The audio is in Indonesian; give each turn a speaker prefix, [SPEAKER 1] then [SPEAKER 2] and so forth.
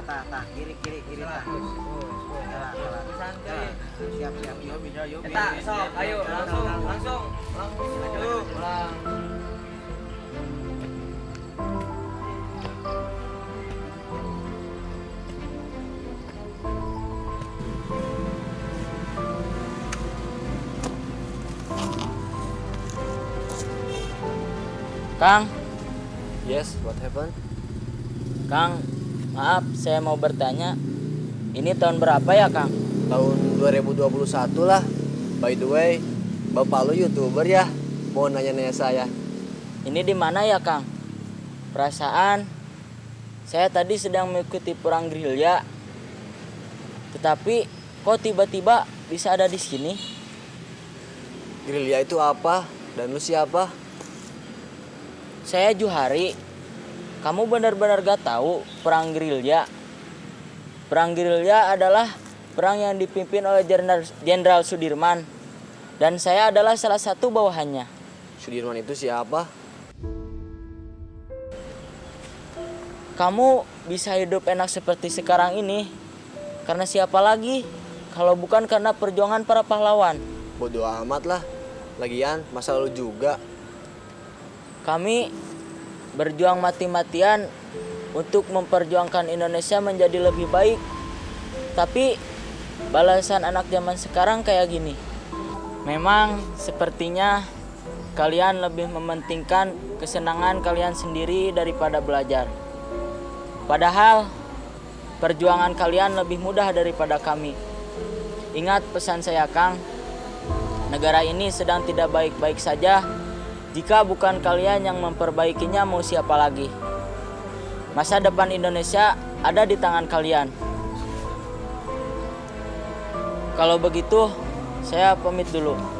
[SPEAKER 1] tah tah tah kiri kiri kiri tah Salah, salah.
[SPEAKER 2] Santai.
[SPEAKER 1] siap siap yuk bisa yuk
[SPEAKER 2] Eta, sok, ayo langsung, langsung, langsung. Ayo, pulang.
[SPEAKER 3] Kang,
[SPEAKER 4] Yes, what happened?
[SPEAKER 3] Kang, maaf saya mau bertanya. Ini tahun berapa ya, Kang?
[SPEAKER 4] Tahun 2021 lah. By the way, bapak lu youtuber ya? Mau nanya-nanya saya.
[SPEAKER 3] Ini di mana ya, Kang? Perasaan saya tadi sedang mengikuti perang gerilya. Tetapi kok tiba-tiba bisa ada di sini?
[SPEAKER 4] Gerilya itu apa? Dan lu siapa?
[SPEAKER 3] Saya Juhari. Kamu benar-benar gak tahu perang gerilya? Perang gerilya adalah perang yang dipimpin oleh Jenderal Sudirman dan saya adalah salah satu bawahannya.
[SPEAKER 4] Sudirman itu siapa?
[SPEAKER 3] Kamu bisa hidup enak seperti sekarang ini karena siapa lagi kalau bukan karena perjuangan para pahlawan.
[SPEAKER 4] Bodoh amat lah. Lagian, masa lu juga.
[SPEAKER 3] Kami berjuang mati-matian untuk memperjuangkan Indonesia menjadi lebih baik. Tapi balasan anak zaman sekarang kayak gini. Memang sepertinya kalian lebih mementingkan kesenangan kalian sendiri daripada belajar. Padahal perjuangan kalian lebih mudah daripada kami. Ingat pesan saya, Kang. Negara ini sedang tidak baik-baik saja. Jika bukan kalian yang memperbaikinya, mau siapa lagi? Masa depan Indonesia ada di tangan kalian. Kalau begitu, saya pamit dulu.